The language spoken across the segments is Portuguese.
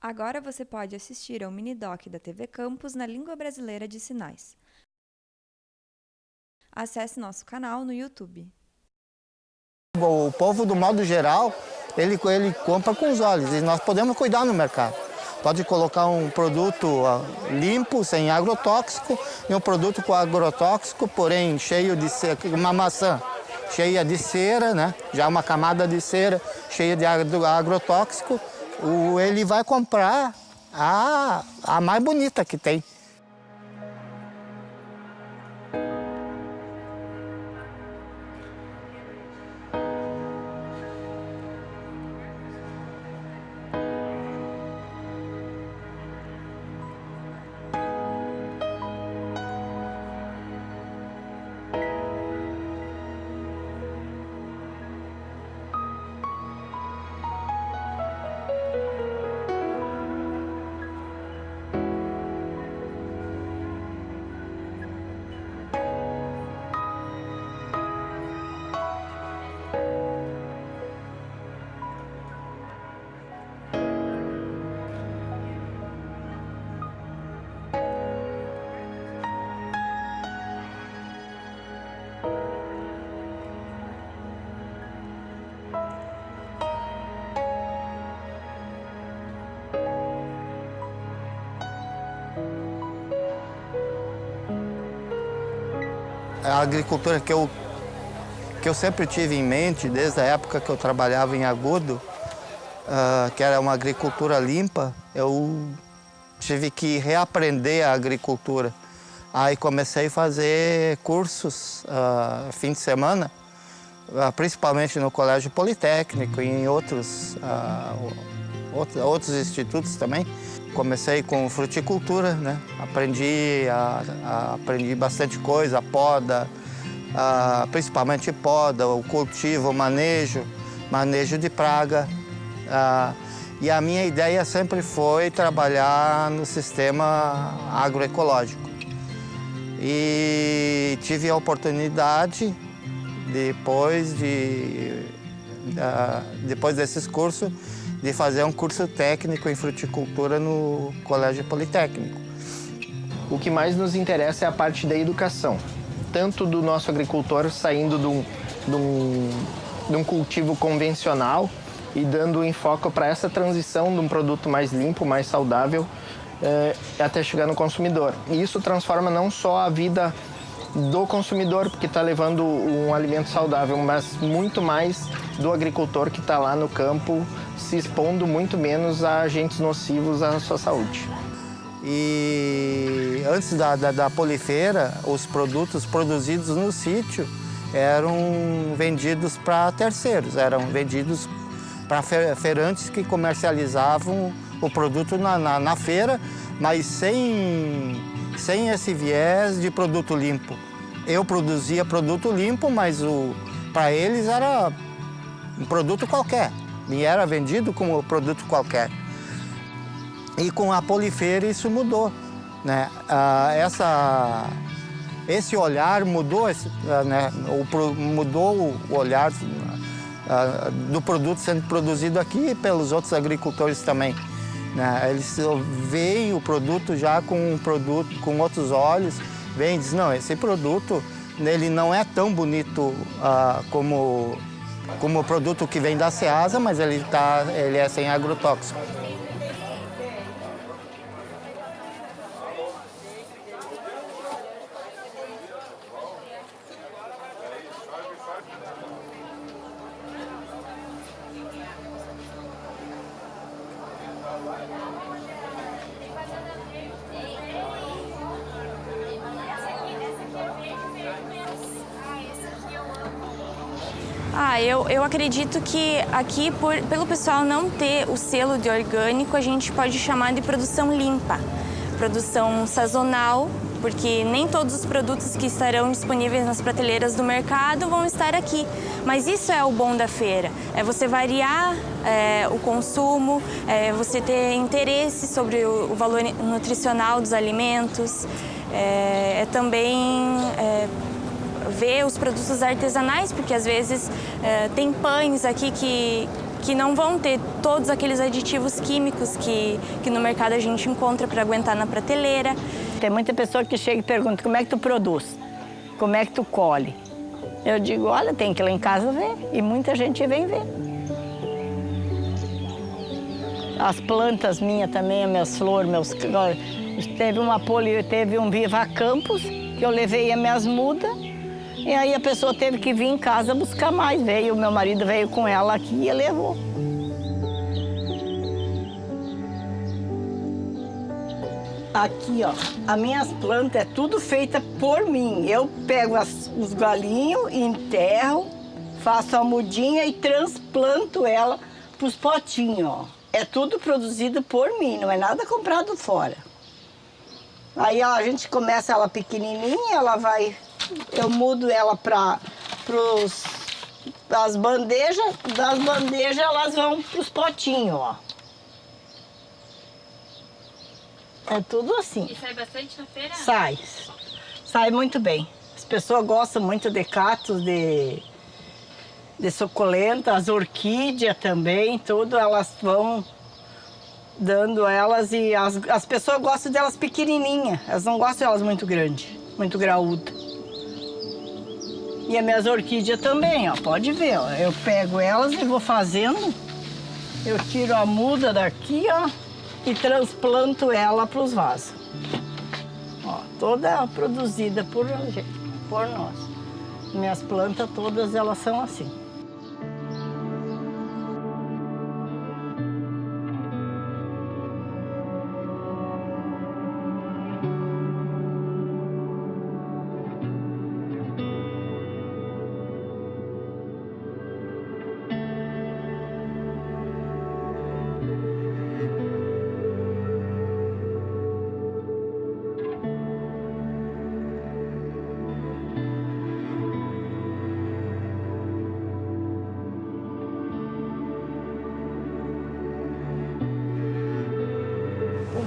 Agora você pode assistir ao mini-doc da TV Campus na língua brasileira de sinais. Acesse nosso canal no YouTube. O povo, do modo geral, ele, ele compra com os olhos e nós podemos cuidar no mercado. Pode colocar um produto limpo, sem agrotóxico, e um produto com agrotóxico, porém cheio de cera, uma maçã cheia de cera, né? já uma camada de cera cheia de agrotóxico, ele vai comprar a, a mais bonita que tem. A agricultura que eu, que eu sempre tive em mente, desde a época que eu trabalhava em Agudo, uh, que era uma agricultura limpa, eu tive que reaprender a agricultura. Aí comecei a fazer cursos uh, fim de semana, uh, principalmente no Colégio Politécnico e em outros, outros, outros institutos também. Comecei com fruticultura, né? Aprendi, a, a, aprendi bastante coisa, a poda, a, principalmente poda, o cultivo, o manejo, manejo de praga. e a minha ideia sempre foi trabalhar no sistema agroecológico. E tive a oportunidade, depois, de, depois desses cursos, de fazer um curso técnico em fruticultura no Colégio Politécnico. O que mais nos interessa é a parte da educação, tanto do nosso agricultor saindo de um, de um, de um cultivo convencional e dando enfoque para essa transição de um produto mais limpo, mais saudável, é, até chegar no consumidor. E isso transforma não só a vida do consumidor, porque está levando um alimento saudável, mas muito mais do agricultor que está lá no campo se expondo muito menos a agentes nocivos à sua saúde. E antes da, da, da polifeira, os produtos produzidos no sítio eram vendidos para terceiros, eram vendidos para feirantes que comercializavam o produto na, na, na, feira, mas sem, sem esse viés de produto limpo. Eu produzia produto limpo, mas para eles era um produto qualquer e era vendido como produto qualquer. E com a Polifeira isso mudou. Né? Ah, essa, esse olhar mudou, esse, ah, né? o, mudou o olhar ah, do produto sendo produzido aqui pelos outros agricultores também. Né? Eles veem o produto já com um produto com outros olhos, vêm e dizem, não, esse produto ele não é tão bonito como como produto que vem da Ceasa, mas ele, tá, ele é sem agrotóxico. Eu, eu acredito que aqui, por, pelo pessoal não ter o selo de orgânico, a gente pode chamar de produção limpa. Produção sazonal, porque nem todos os produtos que estarão disponíveis nas prateleiras do mercado vão estar aqui. Mas isso é o bom da feira, é você variar é, o consumo, é você ter interesse sobre o, o valor nutricional dos alimentos, é, é também é, ver os produtos artesanais, porque às vezes é, tem pães aqui que que não vão ter todos aqueles aditivos químicos que, que no mercado a gente encontra para aguentar na prateleira. Tem muita pessoa que chega e pergunta como é que tu produz, como é que tu colhe. Eu digo, olha, tem que ir lá em casa ver. E muita gente vem ver. As plantas minhas também, as minhas flores, meus... Teve uma poli, teve um Viva Campos, que eu levei as minhas mudas. E aí a pessoa teve que vir em casa buscar mais. Veio, meu marido veio com ela aqui e levou. Aqui, ó, as minhas plantas é tudo feita por mim. Eu pego as, os galinhos, enterro, faço a mudinha e transplanto ela pros potinhos, ó. É tudo produzido por mim, não é nada comprado fora. Aí ó, a gente começa ela pequenininha, ela vai... Eu mudo ela para as bandejas, das bandejas elas vão pros potinhos, ó. É tudo assim. E sai bastante na feira? Sai. Sai muito bem. As pessoas gostam muito de cactos, de, de suculenta, as orquídeas também, tudo, elas vão dando elas e as, as pessoas gostam delas pequenininhas, elas não gostam delas muito grandes, muito graúdas. E as minhas orquídeas também, ó, pode ver, ó, eu pego elas e vou fazendo, eu tiro a muda daqui, ó, e transplanto ela para os vasos. Ó, toda produzida por, por nós. Minhas plantas todas elas são assim.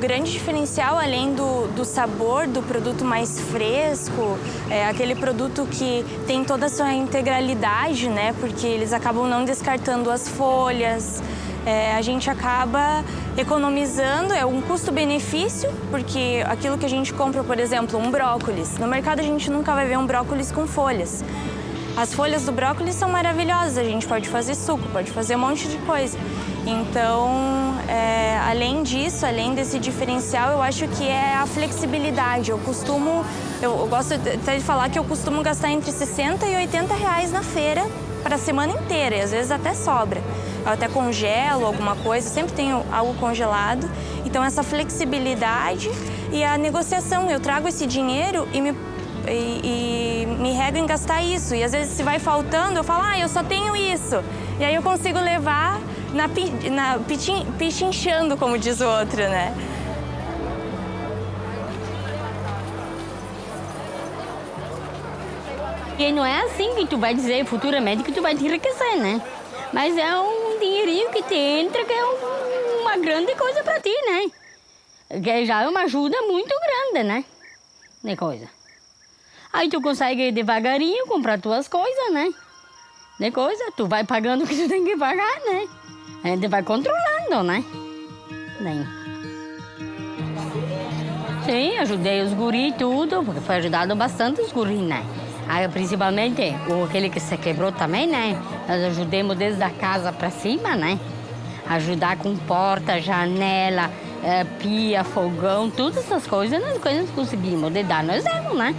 Grande diferencial, além do, do sabor do produto mais fresco, é aquele produto que tem toda a sua integralidade, né? Porque eles acabam não descartando as folhas, é, a gente acaba economizando, é um custo-benefício, porque aquilo que a gente compra, por exemplo, um brócolis, no mercado a gente nunca vai ver um brócolis com folhas. As folhas do brócolis são maravilhosas, a gente pode fazer suco, pode fazer um monte de coisa. Então, é, além desse diferencial, eu acho que é a flexibilidade. Eu costumo, eu, eu gosto até de falar que eu costumo gastar entre 60 e 80 reais na feira para a semana inteira, e às vezes até sobra. Eu até congelo alguma coisa, sempre tenho algo congelado. Então, essa flexibilidade e a negociação. Eu trago esse dinheiro e me e, e, me rego em gastar isso. E às vezes se vai faltando, eu falo, ah, eu só tenho isso. E aí eu consigo levar na, na pichin, pichinchando, como diz o outro, né? E não é assim que tu vai dizer futuramente que tu vai te enriquecer, né? Mas é um dinheirinho que te entra que é um, uma grande coisa para ti, né? Que já é uma ajuda muito grande, né? De coisa. Aí tu consegue devagarinho comprar tuas coisas, né? De coisa, tu vai pagando o que tu tem que pagar, né? A gente vai controlando, né? Bem. Sim, ajudei os guri e tudo, porque foi ajudado bastante os guri, né? Aí, principalmente, aquele que se quebrou também, né? Nós ajudemos desde a casa para cima, né? Ajudar com porta, janela, é, pia, fogão, todas essas coisas, nós, coisas conseguimos de dar, nós demos, né?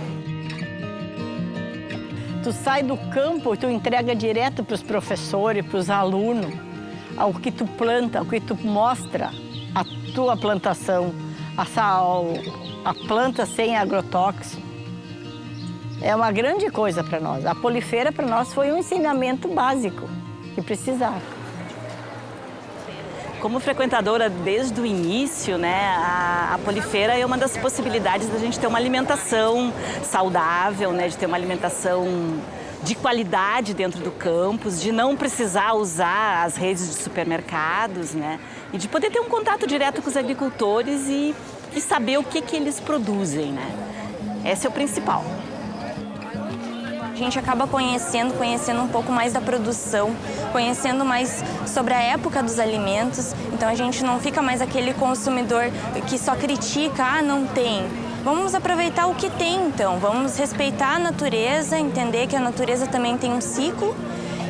Tu sai do campo e tu entrega direto para os professores, para os alunos ao que tu planta, ao que tu mostra a tua plantação, a, a planta sem agrotóxico. É uma grande coisa para nós. A polifeira para nós foi um ensinamento básico que precisava. Como frequentadora desde o início, né, a, a, polifeira é uma das possibilidades da gente ter uma alimentação saudável, né, de ter uma alimentação de qualidade dentro do campus, de não precisar usar as redes de supermercados, né? E de poder ter um contato direto com os agricultores e, e saber o que, que eles produzem, né? Esse é o principal. gente acaba conhecendo, conhecendo um pouco mais da produção, conhecendo mais sobre a época dos alimentos. Então a gente não fica mais aquele consumidor que só critica, ah, não tem. Vamos aproveitar o que tem então, vamos respeitar a natureza, entender que a natureza também tem um ciclo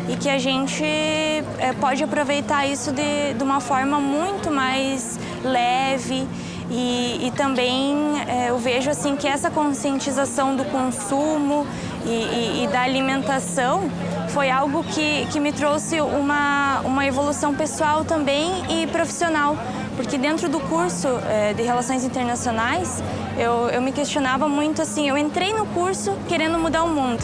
e que a gente é, pode aproveitar isso de, de, uma forma muito mais leve e, e também é, eu vejo assim que essa conscientização do consumo e, e, e da alimentação foi algo que, que me trouxe uma, uma evolução pessoal também e profissional, porque dentro do curso é, de Relações Internacionais eu, eu me questionava muito assim, eu entrei no curso querendo mudar o mundo,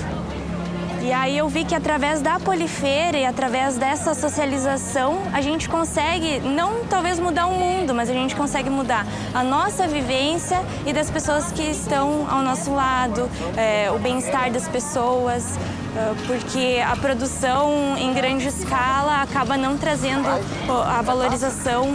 e aí eu vi que através da polifeira e através dessa socialização, a gente consegue, não talvez mudar o mundo, mas a gente consegue mudar a nossa vivência e das pessoas que estão ao nosso lado, é, o bem-estar das pessoas, é, porque a produção em grande escala acaba não trazendo a valorização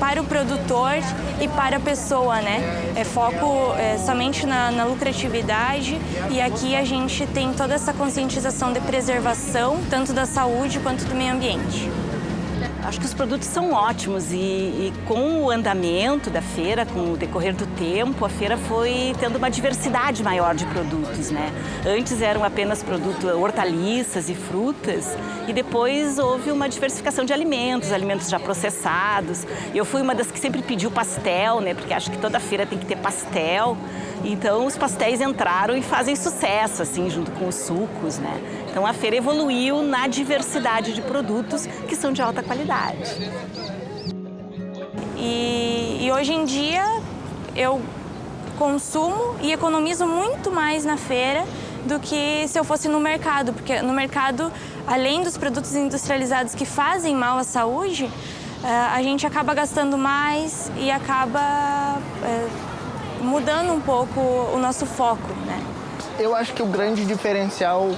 para o produtor e para a pessoa, né? É foco é, somente na, na, lucratividade e aqui a gente tem toda essa conscientização de preservação, tanto da saúde quanto do meio ambiente. Acho que os produtos são ótimos e, e, com o andamento da feira, com o decorrer do tempo, a feira foi tendo uma diversidade maior de produtos, né? Antes eram apenas produtos, hortaliças e frutas e depois houve uma diversificação de alimentos, alimentos já processados. Eu fui uma das que sempre pediu pastel, né? Porque acho que toda feira tem que ter pastel. Então os pastéis entraram e fazem sucesso, assim, junto com os sucos, né? Então a feira evoluiu na diversidade de produtos que são de alta qualidade. E, e hoje em dia eu consumo e economizo muito mais na feira do que se eu fosse no mercado, porque no mercado, além dos produtos industrializados que fazem mal à saúde, eh, a gente acaba gastando mais e acaba eh, mudando um pouco o nosso foco, né? Eu acho que o grande diferencial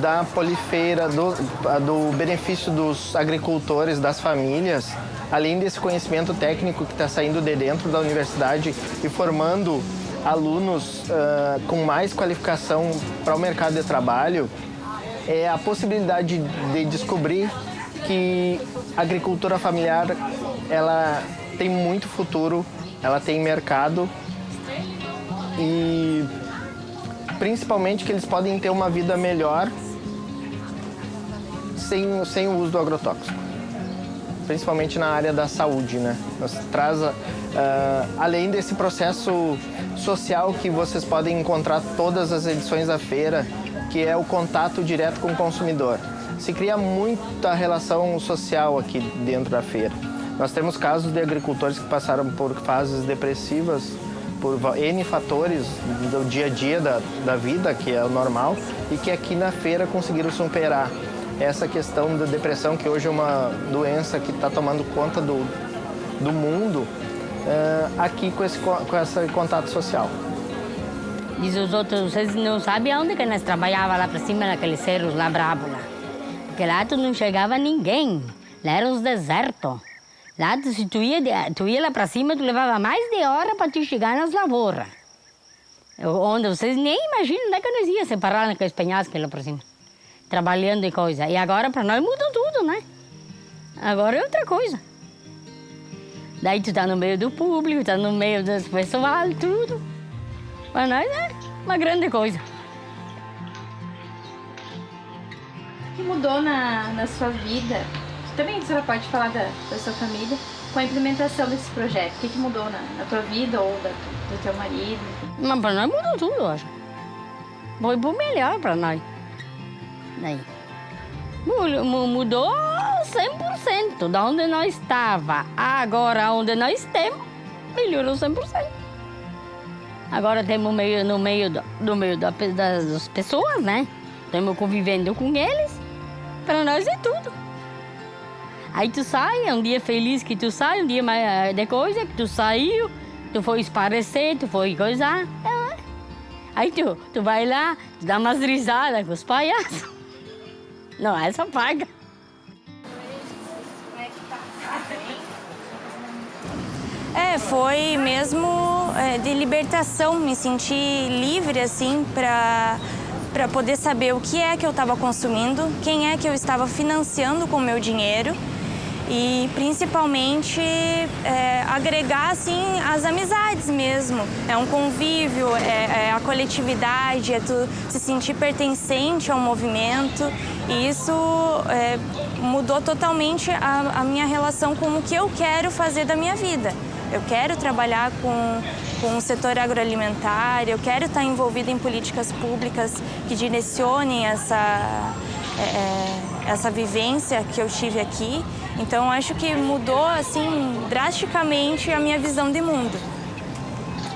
da polifeira, do, do benefício dos agricultores, das famílias, além desse conhecimento técnico que está saindo de dentro da universidade e formando alunos uh, com mais qualificação para o mercado de trabalho, é a possibilidade de descobrir que a agricultura familiar ela tem muito futuro, ela tem mercado e principalmente que eles podem ter uma vida melhor sem, sem o uso do agrotóxico. Principalmente na área da saúde, né? Nos traz, uh, além desse processo social que vocês podem encontrar todas as edições da feira, que é o contato direto com o consumidor. Se cria muita relação social aqui dentro da feira. Nós temos casos de agricultores que passaram por fases depressivas por N fatores do dia a dia da, da vida, que é o normal, e que aqui na feira conseguiram superar essa questão da depressão, que hoje é uma doença que está tomando conta do, do mundo, uh, aqui com esse, com esse contato social. Diz os outros, vocês não sabem onde que nós trabalhávamos lá para cima, naqueles cerros lá brabo lá. Porque lá tu não chegava ninguém, lá eram os desertos. Lá, se tu ia, tu ia lá para cima, tu levava mais de hora para tu chegar nas lavouras. Onde vocês nem imaginam onde é que nós ia separar naqueles penhascos lá para cima. Trabalhando e coisa. E agora para nós mudou tudo, né? Agora é outra coisa. Daí tu tá no meio do público, tá no meio das pessoas, tudo. Para nós é uma grande coisa. O que mudou na, na sua vida também a senhora pode falar da, da sua família com a implementação desse projeto. O que, que mudou na, na tua vida ou da, do teu marido? Mas para nós mudou tudo, acho. Foi por melhor para nós. Daí. Mudou 100%. Da onde nós estava, agora onde nós estamos, melhorou 100%. Agora temos meio, no meio, do, no meio da, das pessoas, né? Estamos convivendo com eles. Para nós é tudo. Aí tu sai, é um dia feliz que tu sai, um dia mais eh, de coisa que tu saiu, tu foi esparecer, tu foi coisar. É. Aí tu, tu vai lá, tu dá umas risadas com os palhaços. Não, essa paga. É, foi mesmo é, de libertação, me senti livre, assim, para para poder saber o que é que eu estava consumindo, quem é que eu estava financiando com o meu dinheiro e principalmente é, agregar assim as amizades mesmo. É um convívio, é, é, a coletividade, é tu se sentir pertencente ao movimento e isso é, mudou totalmente a, a minha relação com o que eu quero fazer da minha vida. Eu quero trabalhar com, com o setor agroalimentar, eu quero estar envolvida em políticas públicas que direcionem essa, é, é, essa vivência que eu tive aqui. Então, acho que mudou assim drasticamente a minha visão de mundo.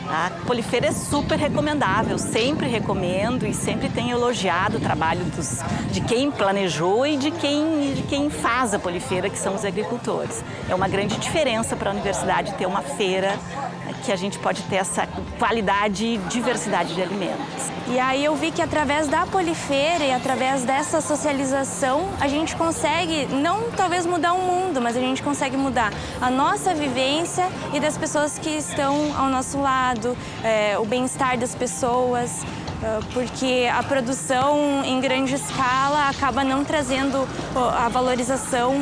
A Polifeira é super recomendável, sempre recomendo e sempre tenho elogiado o trabalho dos, de quem planejou e de quem, de quem faz a Polifeira, que são os agricultores. É uma grande diferença para a universidade ter uma feira que a gente pode ter essa qualidade e diversidade de alimentos. E aí eu vi que através da Polifeira e através dessa socialização, a gente consegue, não talvez mudar o mundo, mas a gente consegue mudar a nossa vivência e das pessoas que estão ao nosso lado, é, o bem-estar das pessoas, é, porque a produção em grande escala acaba não trazendo a valorização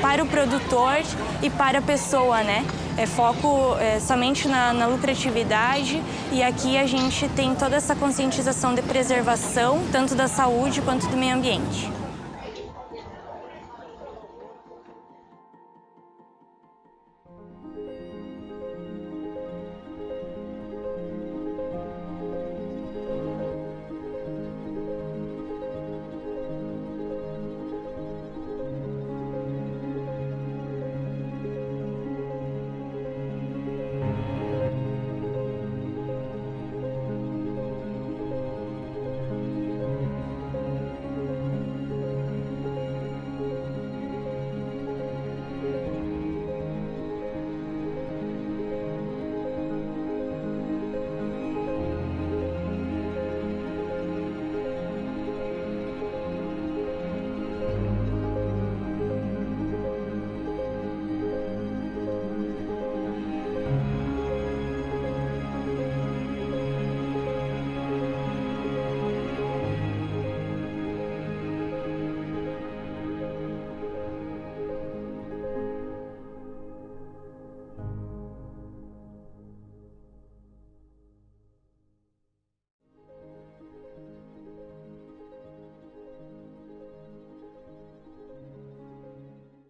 para o produtor e para a pessoa, né? É foco é, somente na, na, lucratividade e aqui a gente tem toda essa conscientização de preservação, tanto da saúde quanto do meio ambiente.